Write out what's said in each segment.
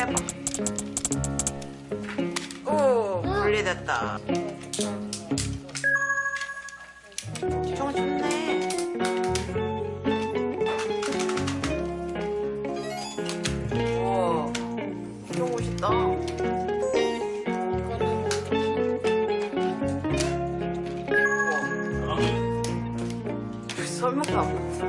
빼봐. 오 분리됐다. 정말 좋네. 우와 너무 멋있다. 어? 설명도 안 봤어.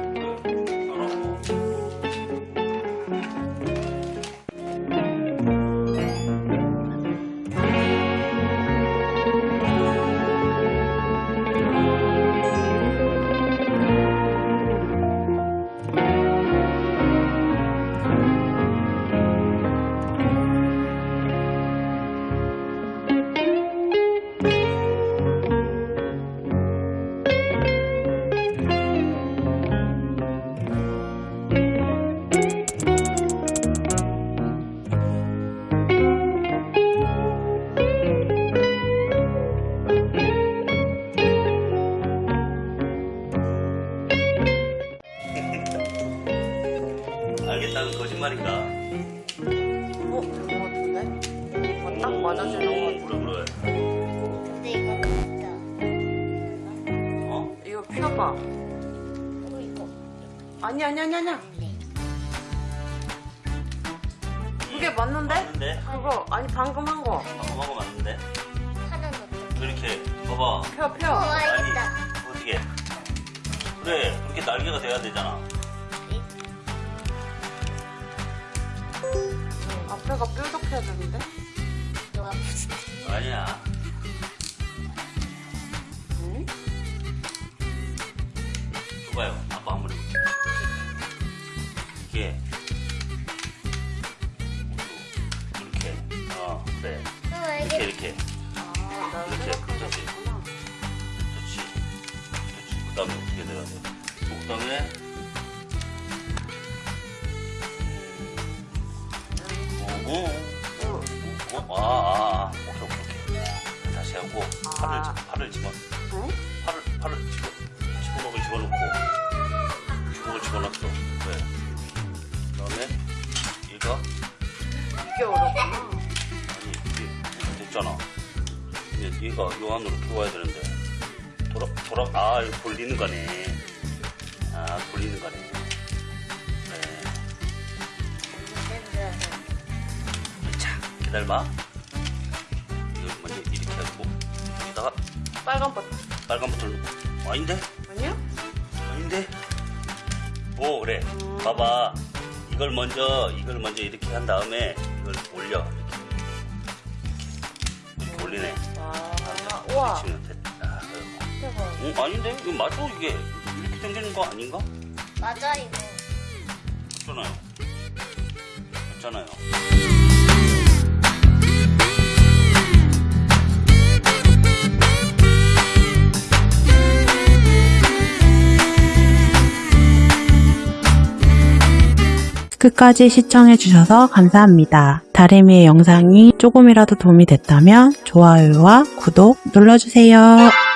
맞아주는 거 같아. 그래 그래. 근데 이거 진짜 어? 이거 펴봐. 이거 이거 아니, 아니, 아니, 아니야. 네. 그게 맞는데? 맞는데? 그거, 아니, 방금 한 거. 방금 한 거 맞는데? 하나는 어떻게? 이렇게 봐봐. 펴, 어 펴. 알겠다. 어떻게? 그래 그렇게 날개가 돼야 되잖아. 앞에가 뾰족해야 되는데? 무슨 아니야. 응? 봐봐요. 아빠 한번 해볼게. 이게 이렇게. 어 그래. 어 이렇게. 이렇게. 아, 나 이렇게, 그렇지. 그렇지. 그렇지. 그 다음에 어떻게 돼야 돼? 그 다음에 어, 어, 어, 어, 아, 팔을 아. 집- 팔을 집어 응? 팔을 팔을 집어 집어넣고 집어넣고 주먹을 집어넣었어. 그래. 그다음에 얘가 이게 어렵구나. 아니 이게 됐잖아. 이제 얘가 요 안으로 들어와야 되는데 돌아 돌아 아 이거 돌리는 거네. 아 돌리는 거네. 네. 자 기다려봐. 빨간 버튼. 빨간 버튼을 넣고. 아닌데? 아니야? 아닌데? 오 그래. 봐봐. 이걸 먼저 이걸 먼저 이렇게 한 다음에 이걸 올려. 이렇게, 이렇게 올리네. 아, 우와. 치면 됐다. 아이고. 대박. 어, 아닌데? 이거 맞아? 이게 이렇게 당기는 거 아닌가? 맞아 이거. 맞잖아요. 맞잖아요 끝까지 시청해주셔서 감사합니다. 다리미의 영상이 조금이라도 도움이 됐다면 좋아요와 구독 눌러주세요.